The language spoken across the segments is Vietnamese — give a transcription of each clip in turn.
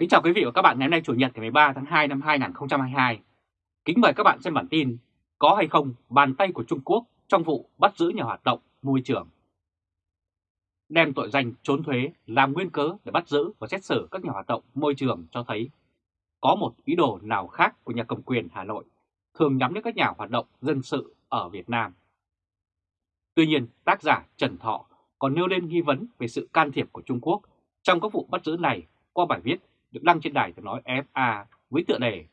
Kính chào quý vị và các bạn ngày hôm nay Chủ nhật ngày 13 tháng 2 năm 2022. Kính mời các bạn xem bản tin Có hay không bàn tay của Trung Quốc trong vụ bắt giữ nhà hoạt động môi trường. Đem tội danh trốn thuế làm nguyên cớ để bắt giữ và xét xử các nhà hoạt động môi trường cho thấy có một ý đồ nào khác của nhà cầm quyền Hà Nội thường nhắm đến các nhà hoạt động dân sự ở Việt Nam. Tuy nhiên, tác giả Trần Thọ còn nêu lên nghi vấn về sự can thiệp của Trung Quốc trong các vụ bắt giữ này qua bài viết được đăng trên đài tiếng nói FA với tựa đề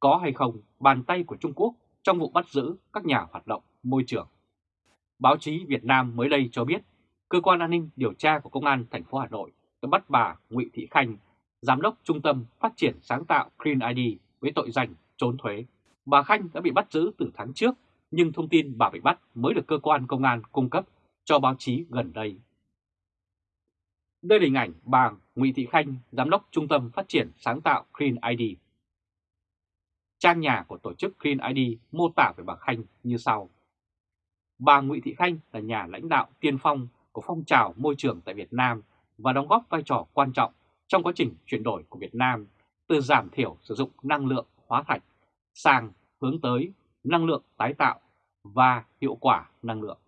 Có hay không bàn tay của Trung Quốc trong vụ bắt giữ các nhà hoạt động môi trường. Báo chí Việt Nam mới đây cho biết, cơ quan an ninh điều tra của Công an thành phố Hà Nội đã bắt bà Nguyễn Thị Khanh, giám đốc Trung tâm Phát triển sáng tạo Green ID với tội danh trốn thuế. Bà Khanh đã bị bắt giữ từ tháng trước, nhưng thông tin bà bị bắt mới được cơ quan công an cung cấp cho báo chí gần đây. Đây là hình ảnh bà Nguyễn Thị Khanh, Giám đốc Trung tâm Phát triển Sáng tạo Green ID. Trang nhà của tổ chức Green ID mô tả về bà Khanh như sau. Bà Nguyễn Thị Khanh là nhà lãnh đạo tiên phong của phong trào môi trường tại Việt Nam và đóng góp vai trò quan trọng trong quá trình chuyển đổi của Việt Nam từ giảm thiểu sử dụng năng lượng hóa thạch sang hướng tới năng lượng tái tạo và hiệu quả năng lượng.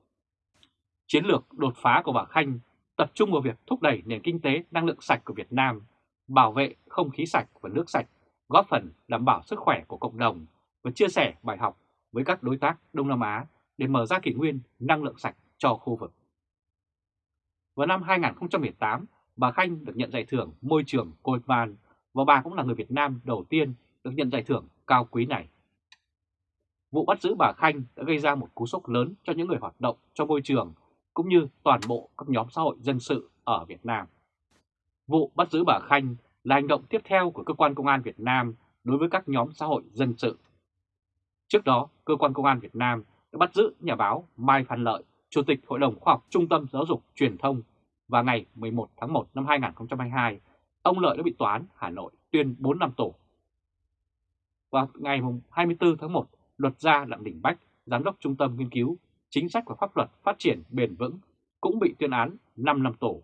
Chiến lược đột phá của bà Khanh tập trung vào việc thúc đẩy nền kinh tế năng lượng sạch của Việt Nam, bảo vệ không khí sạch và nước sạch, góp phần đảm bảo sức khỏe của cộng đồng và chia sẻ bài học với các đối tác Đông Nam Á để mở ra kỷ nguyên năng lượng sạch cho khu vực. Vào năm 2018, bà Khanh được nhận giải thưởng Môi trường Goldman và bà cũng là người Việt Nam đầu tiên được nhận giải thưởng cao quý này. Vụ bắt giữ bà Khanh đã gây ra một cú sốc lớn cho những người hoạt động cho môi trường cũng như toàn bộ các nhóm xã hội dân sự ở Việt Nam. Vụ bắt giữ bà Khanh là hành động tiếp theo của cơ quan công an Việt Nam đối với các nhóm xã hội dân sự. Trước đó, cơ quan công an Việt Nam đã bắt giữ nhà báo Mai Phan Lợi, Chủ tịch Hội đồng Khoa học Trung tâm Giáo dục Truyền thông và ngày 11 tháng 1 năm 2022, ông Lợi đã bị tòa án Hà Nội tuyên 4 năm tù. Và ngày 24 tháng 1, luật gia Đặng Đình Bách, Giám đốc Trung tâm Nghiên cứu chính sách và pháp luật phát triển bền vững cũng bị tuyên án 5 năm tù.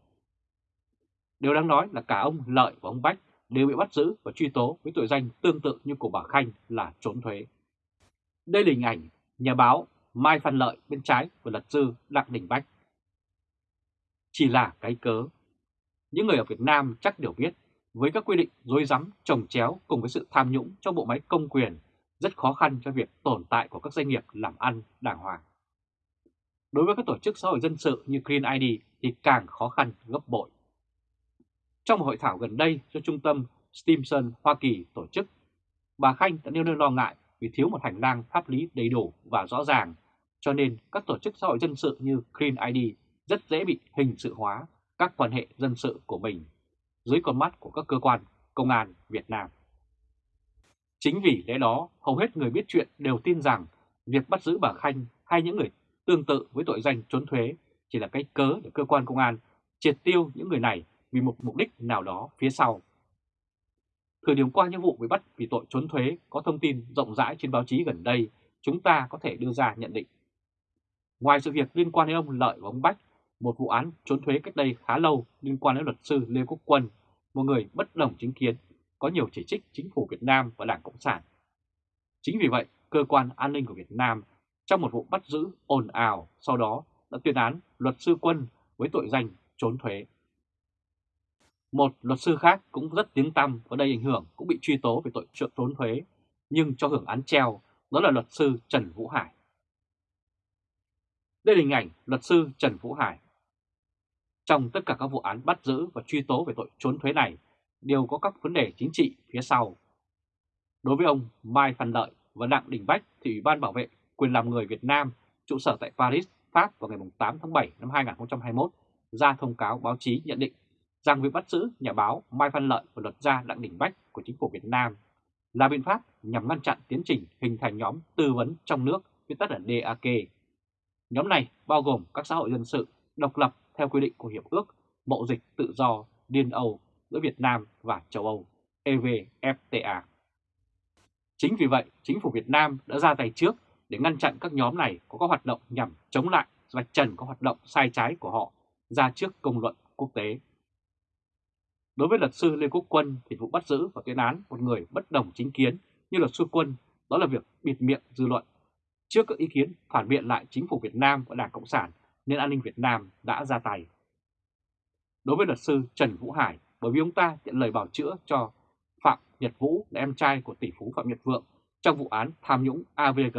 Điều đáng nói là cả ông Lợi và ông Bách đều bị bắt giữ và truy tố với tội danh tương tự như của bà Khanh là trốn thuế. Đây là hình ảnh nhà báo Mai Phan Lợi bên trái và luật sư Đặng Đình Bách. Chỉ là cái cớ. Những người ở Việt Nam chắc đều biết, với các quy định dối rắm trồng chéo cùng với sự tham nhũng trong bộ máy công quyền, rất khó khăn cho việc tồn tại của các doanh nghiệp làm ăn đàng hoàng. Đối với các tổ chức xã hội dân sự như Green ID thì càng khó khăn gấp bội. Trong một hội thảo gần đây do Trung tâm Stimson Hoa Kỳ tổ chức, bà Khanh đã nêu lên lo ngại vì thiếu một hành lang pháp lý đầy đủ và rõ ràng, cho nên các tổ chức xã hội dân sự như Green ID rất dễ bị hình sự hóa các quan hệ dân sự của mình dưới con mắt của các cơ quan công an Việt Nam. Chính vì lẽ đó, hầu hết người biết chuyện đều tin rằng việc bắt giữ bà Khanh hay những người tương tự với tội danh trốn thuế chỉ là cái cớ để cơ quan công an triệt tiêu những người này vì một mục đích nào đó phía sau. Thời điểm qua những vụ bị bắt vì tội trốn thuế có thông tin rộng rãi trên báo chí gần đây, chúng ta có thể đưa ra nhận định. Ngoài sự việc liên quan đến ông Lợi và ông Bách, một vụ án trốn thuế cách đây khá lâu liên quan đến luật sư Lê Quốc Quân, một người bất đồng chính kiến, có nhiều chỉ trích chính phủ Việt Nam và Đảng Cộng sản. Chính vì vậy, cơ quan an ninh của Việt Nam trong một vụ bắt giữ ồn ào sau đó đã tuyên án luật sư Quân với tội danh trốn thuế. Một luật sư khác cũng rất tiếng tăm và đầy ảnh hưởng cũng bị truy tố về tội trốn thuế nhưng cho hưởng án treo, đó là luật sư Trần Vũ Hải. Đây là hình ảnh luật sư Trần Vũ Hải. Trong tất cả các vụ án bắt giữ và truy tố về tội trốn thuế này đều có các vấn đề chính trị phía sau. Đối với ông Mai Phan Lợi và Đặng Đình Bách thì Ủy ban Bảo vệ quyền làm người Việt Nam trụ sở tại Paris, Pháp vào ngày 8 tháng 7 năm 2021 ra thông cáo báo chí nhận định rằng việc bắt giữ nhà báo Mai Văn Lợi và luật gia Đặng Đình Bách của chính phủ Việt Nam là biện pháp nhằm ngăn chặn tiến trình hình thành nhóm tư vấn trong nước, viết tắt là DAK. Nhóm này bao gồm các xã hội dân sự độc lập theo quy định của Hiệp ước Mậu dịch tự do Liên Âu giữa Việt Nam và châu Âu EVFTA. Chính vì vậy, chính phủ Việt Nam đã ra tay trước để ngăn chặn các nhóm này có các hoạt động nhằm chống lại và trần các hoạt động sai trái của họ ra trước công luận quốc tế. Đối với luật sư Lê Quốc Quân thì vụ bắt giữ và tuyên án một người bất đồng chính kiến như luật sư Quân đó là việc bịt miệng dư luận. Trước các ý kiến phản biện lại chính phủ Việt Nam và Đảng Cộng sản nên an ninh Việt Nam đã ra tay. Đối với luật sư Trần Vũ Hải bởi vì ông ta nhận lời bảo chữa cho Phạm Nhật Vũ là em trai của tỷ phú Phạm Nhật Vượng trong vụ án tham nhũng AVG,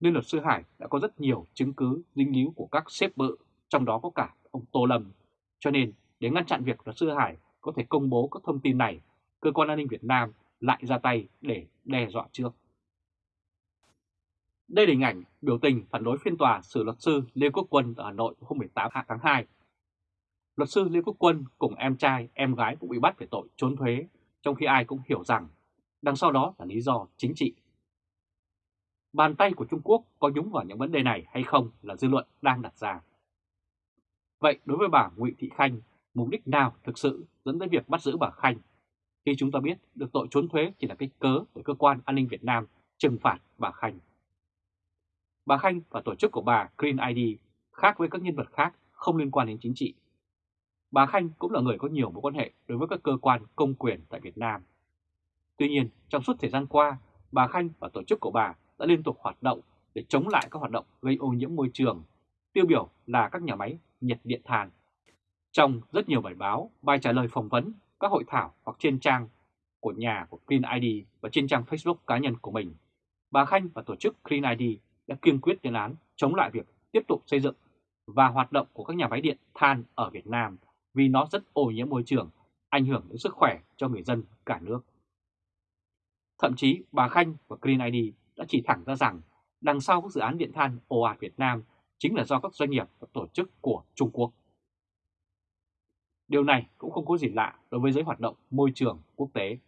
nên luật sư Hải đã có rất nhiều chứng cứ dính líu của các xếp bự, trong đó có cả ông Tô Lâm. Cho nên, để ngăn chặn việc luật sư Hải có thể công bố các thông tin này, cơ quan an ninh Việt Nam lại ra tay để đe dọa trước. Đây là hình ảnh biểu tình phản đối phiên tòa xử luật sư Lê Quốc Quân ở Hà Nội hôm 18 tháng 2. Luật sư Lê Quốc Quân cùng em trai, em gái cũng bị bắt về tội trốn thuế, trong khi ai cũng hiểu rằng đằng sau đó là lý do chính trị. Bàn tay của Trung Quốc có nhúng vào những vấn đề này hay không là dư luận đang đặt ra. Vậy đối với bà Nguyễn Thị Khanh, mục đích nào thực sự dẫn tới việc bắt giữ bà Khanh? Khi chúng ta biết được tội trốn thuế chỉ là cái cớ để cơ quan an ninh Việt Nam trừng phạt bà Khanh. Bà Khanh và tổ chức của bà Green ID khác với các nhân vật khác không liên quan đến chính trị. Bà Khanh cũng là người có nhiều mối quan hệ đối với các cơ quan công quyền tại Việt Nam. Tuy nhiên, trong suốt thời gian qua, bà Khanh và tổ chức của bà đã liên tục hoạt động để chống lại các hoạt động gây ô nhiễm môi trường, tiêu biểu là các nhà máy nhiệt điện than. Trong rất nhiều bài báo, bài trả lời phỏng vấn, các hội thảo hoặc trên trang của nhà của Clean ID và trên trang Facebook cá nhân của mình, bà Khanh và tổ chức Clean ID đã kiên quyết lên án chống lại việc tiếp tục xây dựng và hoạt động của các nhà máy điện than ở Việt Nam vì nó rất ô nhiễm môi trường, ảnh hưởng đến sức khỏe cho người dân cả nước. Thậm chí bà Khanh và Green ID đã chỉ thẳng ra rằng đằng sau các dự án điện than ồ ạt Việt Nam chính là do các doanh nghiệp và tổ chức của Trung Quốc. Điều này cũng không có gì lạ đối với giới hoạt động môi trường quốc tế.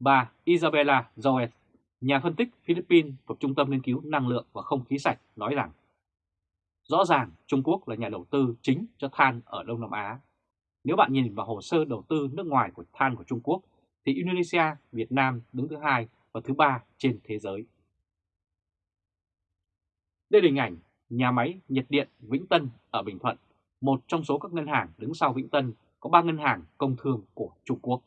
Bà Isabella Joet, nhà phân tích Philippines thuộc Trung tâm Nghiên cứu Năng lượng và Không khí sạch nói rằng Rõ ràng Trung Quốc là nhà đầu tư chính cho than ở Đông Nam Á. Nếu bạn nhìn vào hồ sơ đầu tư nước ngoài của than của Trung Quốc thì Indonesia, Việt Nam đứng thứ hai và thứ ba trên thế giới. Đây là hình ảnh nhà máy nhiệt điện Vĩnh Tân ở Bình Thuận, một trong số các ngân hàng đứng sau Vĩnh Tân có 3 ngân hàng công thương của Trung Quốc.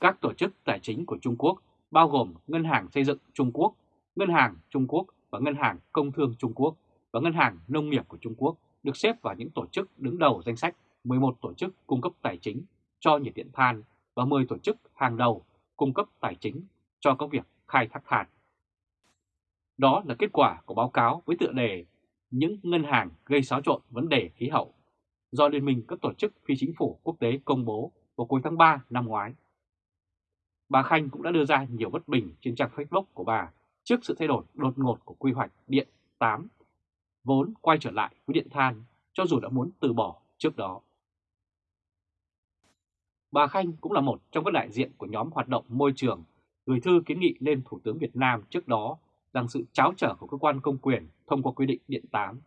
Các tổ chức tài chính của Trung Quốc bao gồm Ngân hàng Xây dựng Trung Quốc, Ngân hàng Trung Quốc và Ngân hàng Công thương Trung Quốc và Ngân hàng Nông nghiệp của Trung Quốc được xếp vào những tổ chức đứng đầu danh sách 11 tổ chức cung cấp tài chính cho nhiệt điện than và 10 tổ chức hàng đầu cung cấp tài chính cho các việc khai thác than. Đó là kết quả của báo cáo với tựa đề Những ngân hàng gây xáo trộn vấn đề khí hậu do Liên minh các tổ chức phi chính phủ quốc tế công bố vào cuối tháng 3 năm ngoái. Bà Khanh cũng đã đưa ra nhiều bất bình trên trang Facebook của bà trước sự thay đổi đột ngột của quy hoạch điện 8, vốn quay trở lại với điện than cho dù đã muốn từ bỏ trước đó. Bà Khanh cũng là một trong các đại diện của nhóm hoạt động môi trường gửi thư kiến nghị lên Thủ tướng Việt Nam trước đó rằng sự cháo trở của cơ quan công quyền thông qua quy định điện 8.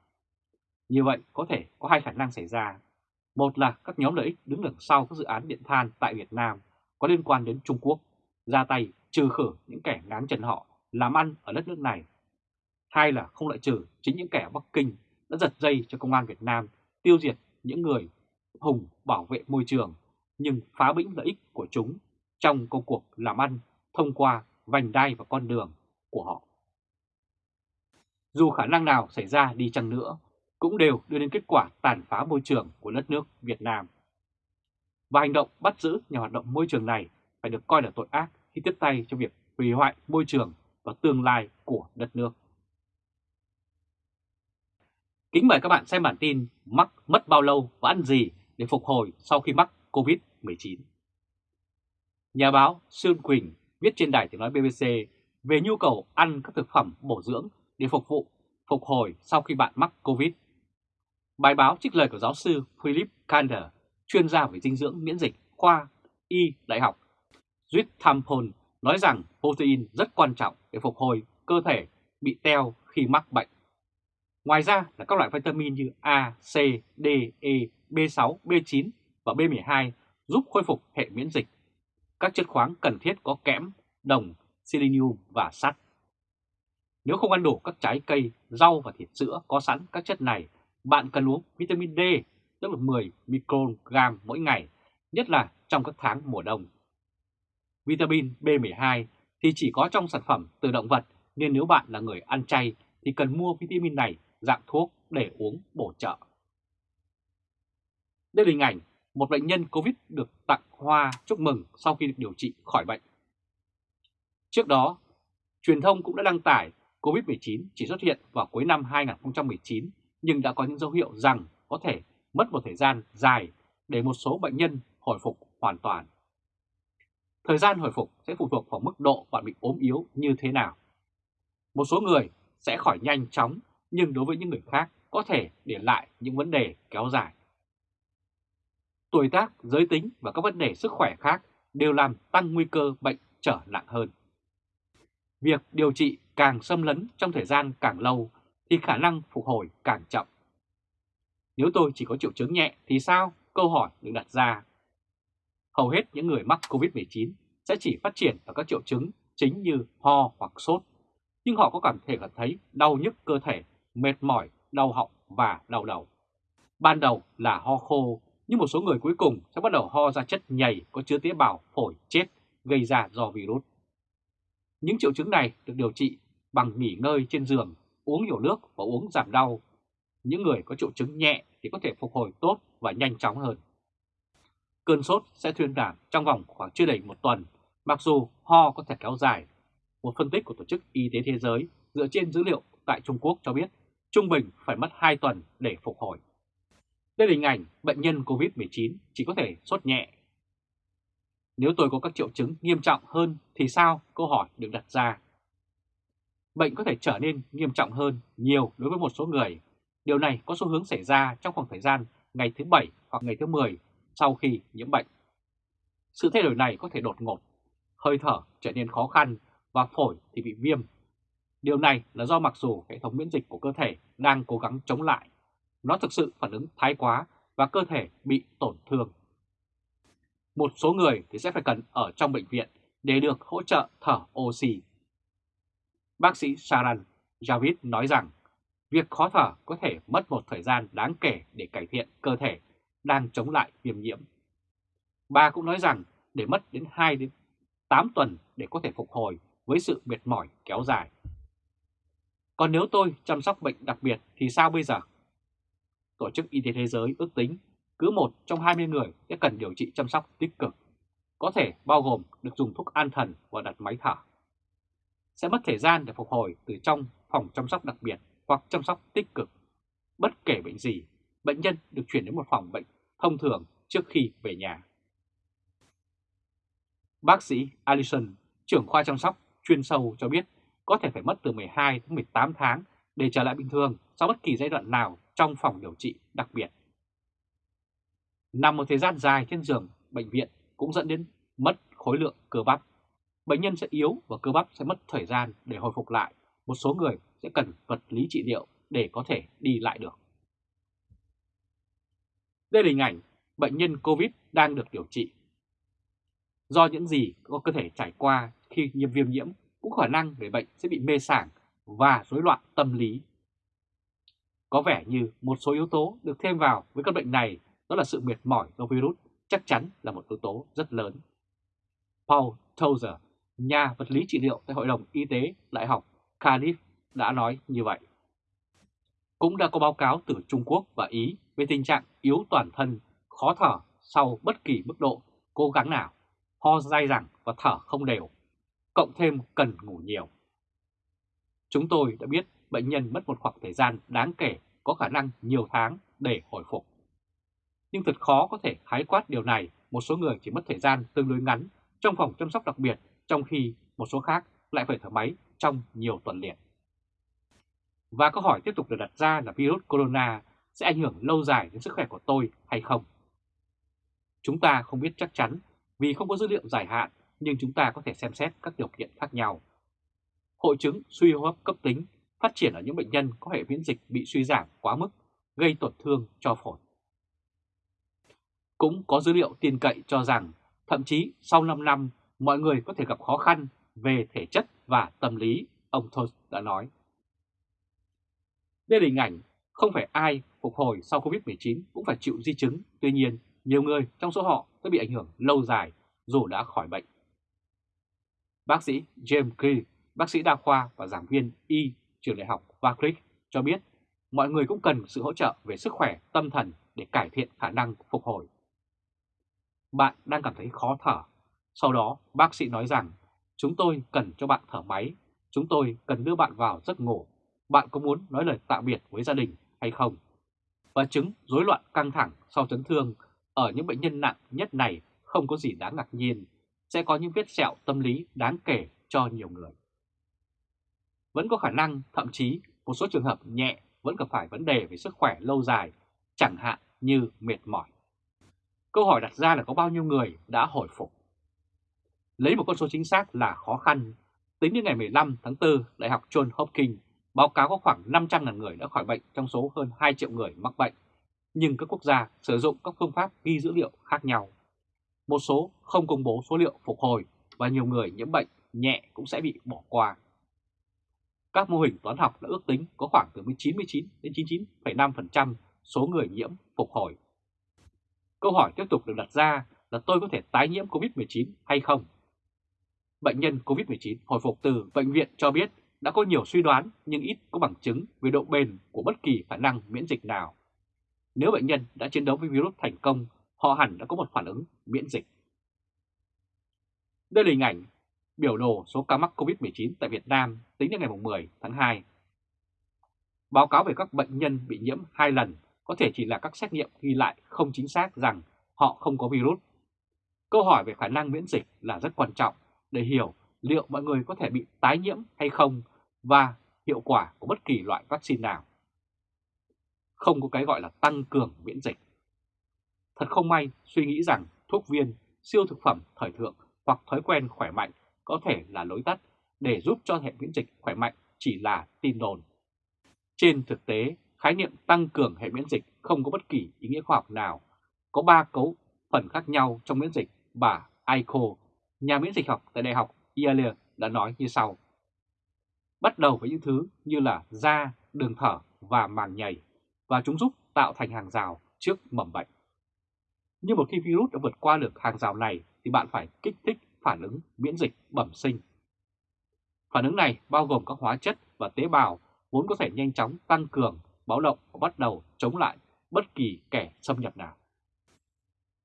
Như vậy có thể có hai khả năng xảy ra. Một là các nhóm lợi ích đứng đằng sau các dự án điện than tại Việt Nam có liên quan đến Trung Quốc, ra tay trừ khử những kẻ ngáng chân họ làm ăn ở đất nước này. Hai là không loại trừ chính những kẻ Bắc Kinh đã giật dây cho công an Việt Nam tiêu diệt những người hùng bảo vệ môi trường nhưng phá bĩnh lợi ích của chúng trong công cuộc làm ăn thông qua vành đai và con đường của họ. Dù khả năng nào xảy ra đi chăng nữa, cũng đều đưa đến kết quả tàn phá môi trường của đất nước Việt Nam. Và hành động bắt giữ nhà hoạt động môi trường này phải được coi là tội ác khi tiếp tay cho việc hủy hoại môi trường và tương lai của đất nước. Kính mời các bạn xem bản tin mắc mất bao lâu và ăn gì để phục hồi sau khi mắc COVID-19. Nhà báo Sương Quỳnh viết trên đài tiếng nói BBC về nhu cầu ăn các thực phẩm bổ dưỡng để phục vụ phục hồi sau khi bạn mắc COVID. Bài báo trích lời của giáo sư Philip Kander, chuyên gia về dinh dưỡng miễn dịch khoa Y Đại học Tampon nói rằng protein rất quan trọng để phục hồi cơ thể bị teo khi mắc bệnh. Ngoài ra là các loại vitamin như A, C, D, E, B6, B9 và B12 giúp khôi phục hệ miễn dịch. Các chất khoáng cần thiết có kẽm, đồng, selenium và sắt. Nếu không ăn đủ các trái cây, rau và thịt sữa có sẵn các chất này, bạn cần uống vitamin D, tức là 10 microgram mỗi ngày, nhất là trong các tháng mùa đông. Vitamin B12 thì chỉ có trong sản phẩm từ động vật nên nếu bạn là người ăn chay thì cần mua vitamin này dạng thuốc để uống bổ trợ. Đây là hình ảnh một bệnh nhân Covid được tặng hoa chúc mừng sau khi được điều trị khỏi bệnh. Trước đó, truyền thông cũng đã đăng tải Covid-19 chỉ xuất hiện vào cuối năm 2019 nhưng đã có những dấu hiệu rằng có thể mất một thời gian dài để một số bệnh nhân hồi phục hoàn toàn. Thời gian hồi phục sẽ phụ thuộc vào mức độ bạn bị ốm yếu như thế nào. Một số người sẽ khỏi nhanh chóng nhưng đối với những người khác có thể để lại những vấn đề kéo dài. Tuổi tác, giới tính và các vấn đề sức khỏe khác đều làm tăng nguy cơ bệnh trở nặng hơn. Việc điều trị càng xâm lấn trong thời gian càng lâu thì khả năng phục hồi càng chậm. Nếu tôi chỉ có triệu chứng nhẹ thì sao? Câu hỏi được đặt ra. Hầu hết những người mắc COVID-19 sẽ chỉ phát triển ở các triệu chứng chính như ho hoặc sốt, nhưng họ có cảm thể cảm thấy đau nhức cơ thể, mệt mỏi, đau họng và đau đầu. Ban đầu là ho khô, nhưng một số người cuối cùng sẽ bắt đầu ho ra chất nhầy có chứa tế bào phổi chết gây ra do virus. Những triệu chứng này được điều trị bằng nghỉ ngơi trên giường, uống nhiều nước và uống giảm đau. Những người có triệu chứng nhẹ thì có thể phục hồi tốt và nhanh chóng hơn. Cơn sốt sẽ thuyên giảm trong vòng khoảng chưa đầy một tuần, mặc dù ho có thể kéo dài. Một phân tích của Tổ chức Y tế Thế giới dựa trên dữ liệu tại Trung Quốc cho biết trung bình phải mất 2 tuần để phục hồi. Đây là hình ảnh bệnh nhân COVID-19 chỉ có thể sốt nhẹ. Nếu tôi có các triệu chứng nghiêm trọng hơn thì sao? Câu hỏi được đặt ra. Bệnh có thể trở nên nghiêm trọng hơn nhiều đối với một số người. Điều này có xu hướng xảy ra trong khoảng thời gian ngày thứ 7 hoặc ngày thứ 10 sau khi nhiễm bệnh. Sự thay đổi này có thể đột ngột, hơi thở trở nên khó khăn và phổi thì bị viêm. Điều này là do mặc dù hệ thống miễn dịch của cơ thể đang cố gắng chống lại, nó thực sự phản ứng thái quá và cơ thể bị tổn thương. Một số người thì sẽ phải cần ở trong bệnh viện để được hỗ trợ thở oxy. Bác sĩ Saran Javid nói rằng việc khó thở có thể mất một thời gian đáng kể để cải thiện cơ thể đang chống lại viêm nhiễm. Bà cũng nói rằng để mất đến 2 đến 8 tuần để có thể phục hồi với sự mệt mỏi kéo dài. Còn nếu tôi chăm sóc bệnh đặc biệt thì sao bây giờ? Tổ chức Y tế Thế giới ước tính cứ một trong 20 người sẽ cần điều trị chăm sóc tích cực, có thể bao gồm được dùng thuốc an thần và đặt máy thở. Sẽ mất thời gian để phục hồi từ trong phòng chăm sóc đặc biệt hoặc chăm sóc tích cực. Bất kể bệnh gì, bệnh nhân được chuyển đến một phòng bệnh thông thường trước khi về nhà. Bác sĩ Allison, trưởng khoa chăm sóc chuyên sâu cho biết có thể phải mất từ 12 đến 18 tháng để trở lại bình thường sau bất kỳ giai đoạn nào trong phòng điều trị đặc biệt. Nằm một thời gian dài trên giường bệnh viện cũng dẫn đến mất khối lượng cơ bắp. Bệnh nhân sẽ yếu và cơ bắp sẽ mất thời gian để hồi phục lại. Một số người sẽ cần vật lý trị liệu để có thể đi lại được. Đây là hình ảnh bệnh nhân COVID đang được điều trị. Do những gì có cơ thể trải qua khi nhiễm viêm nhiễm cũng khả năng người bệnh sẽ bị mê sảng và rối loạn tâm lý. Có vẻ như một số yếu tố được thêm vào với căn bệnh này đó là sự mệt mỏi do virus chắc chắn là một yếu tố rất lớn. Paul Tozer, nhà vật lý trị liệu tại Hội đồng Y tế Đại học Cardiff đã nói như vậy. Cũng đã có báo cáo từ Trung Quốc và Ý về tình trạng yếu toàn thân, khó thở sau bất kỳ mức độ cố gắng nào, ho dai dẳng và thở không đều, cộng thêm cần ngủ nhiều. Chúng tôi đã biết bệnh nhân mất một khoảng thời gian đáng kể có khả năng nhiều tháng để hồi phục. Nhưng thật khó có thể khái quát điều này, một số người chỉ mất thời gian tương đối ngắn trong phòng chăm sóc đặc biệt, trong khi một số khác lại phải thở máy trong nhiều tuần liền. Và câu hỏi tiếp tục được đặt ra là virus corona sẽ ảnh hưởng lâu dài đến sức khỏe của tôi hay không? Chúng ta không biết chắc chắn vì không có dữ liệu dài hạn, nhưng chúng ta có thể xem xét các điều kiện khác nhau. Hội chứng suy hô hấp cấp tính phát triển ở những bệnh nhân có hệ miễn dịch bị suy giảm quá mức, gây tổn thương cho phổi. Cũng có dữ liệu tin cậy cho rằng thậm chí sau 5 năm mọi người có thể gặp khó khăn về thể chất và tâm lý, ông Toast đã nói. Đây là hình ảnh không phải ai phục hồi sau Covid-19 cũng phải chịu di chứng, tuy nhiên nhiều người trong số họ đã bị ảnh hưởng lâu dài dù đã khỏi bệnh. Bác sĩ James Key, bác sĩ đa khoa và giảng viên Y trường đại học Warwick cho biết mọi người cũng cần sự hỗ trợ về sức khỏe tâm thần để cải thiện khả năng phục hồi. Bạn đang cảm thấy khó thở. Sau đó bác sĩ nói rằng chúng tôi cần cho bạn thở máy, chúng tôi cần đưa bạn vào giấc ngủ. Bạn có muốn nói lời tạm biệt với gia đình hay không? Và chứng rối loạn căng thẳng sau chấn thương ở những bệnh nhân nặng nhất này không có gì đáng ngạc nhiên, sẽ có những vết sẹo tâm lý đáng kể cho nhiều người. Vẫn có khả năng, thậm chí một số trường hợp nhẹ vẫn gặp phải vấn đề về sức khỏe lâu dài, chẳng hạn như mệt mỏi. Câu hỏi đặt ra là có bao nhiêu người đã hồi phục? Lấy một con số chính xác là khó khăn. Tính đến ngày 15 tháng 4, Đại học John Hopkins báo cáo có khoảng 500.000 người đã khỏi bệnh trong số hơn 2 triệu người mắc bệnh. Nhưng các quốc gia sử dụng các phương pháp ghi dữ liệu khác nhau. Một số không công bố số liệu phục hồi và nhiều người nhiễm bệnh nhẹ cũng sẽ bị bỏ qua. Các mô hình toán học đã ước tính có khoảng từ 99 đến 99,5% số người nhiễm phục hồi. Câu hỏi tiếp tục được đặt ra là tôi có thể tái nhiễm COVID-19 hay không? Bệnh nhân COVID-19 hồi phục từ bệnh viện cho biết đã có nhiều suy đoán nhưng ít có bằng chứng về độ bền của bất kỳ khả năng miễn dịch nào. Nếu bệnh nhân đã chiến đấu với virus thành công, họ hẳn đã có một phản ứng miễn dịch. Đây là hình ảnh biểu đồ số ca mắc COVID-19 tại Việt Nam tính đến ngày 10 tháng 2. Báo cáo về các bệnh nhân bị nhiễm hai lần có thể chỉ là các xét nghiệm ghi lại không chính xác rằng họ không có virus. Câu hỏi về khả năng miễn dịch là rất quan trọng để hiểu liệu mọi người có thể bị tái nhiễm hay không và hiệu quả của bất kỳ loại vaccine nào. Không có cái gọi là tăng cường miễn dịch. Thật không may suy nghĩ rằng thuốc viên, siêu thực phẩm thời thượng hoặc thói quen khỏe mạnh có thể là lối tắt để giúp cho hệ miễn dịch khỏe mạnh chỉ là tin đồn. Trên thực tế, khái niệm tăng cường hệ miễn dịch không có bất kỳ ý nghĩa khoa học nào. Có ba cấu phần khác nhau trong miễn dịch, bà Aiko, nhà miễn dịch học tại Đại học Yale đã nói như sau. Bắt đầu với những thứ như là da, đường thở và màng nhầy, và chúng giúp tạo thành hàng rào trước mầm bệnh. Nhưng một khi virus đã vượt qua được hàng rào này thì bạn phải kích thích phản ứng miễn dịch bẩm sinh. Phản ứng này bao gồm các hóa chất và tế bào vốn có thể nhanh chóng tăng cường, báo động và bắt đầu chống lại bất kỳ kẻ xâm nhập nào.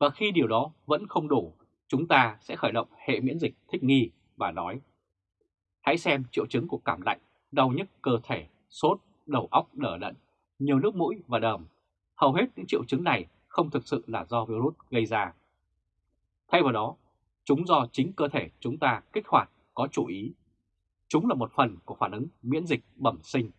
Và khi điều đó vẫn không đủ, chúng ta sẽ khởi động hệ miễn dịch thích nghi và nói Hãy xem triệu chứng của cảm lạnh, đau nhức cơ thể, sốt, đầu óc đờ đẫn, nhiều nước mũi và đờm. Hầu hết những triệu chứng này không thực sự là do virus gây ra. Thay vào đó, Chúng do chính cơ thể chúng ta kích hoạt có chủ ý. Chúng là một phần của phản ứng miễn dịch bẩm sinh.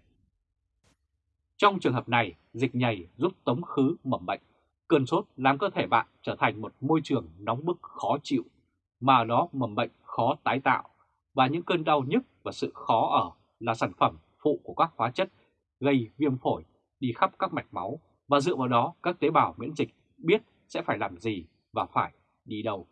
Trong trường hợp này, dịch nhầy giúp tống khứ mầm bệnh. Cơn sốt làm cơ thể bạn trở thành một môi trường nóng bức khó chịu, mà đó mầm bệnh khó tái tạo, và những cơn đau nhức và sự khó ở là sản phẩm phụ của các hóa chất gây viêm phổi đi khắp các mạch máu và dựa vào đó các tế bào miễn dịch biết sẽ phải làm gì và phải đi đâu.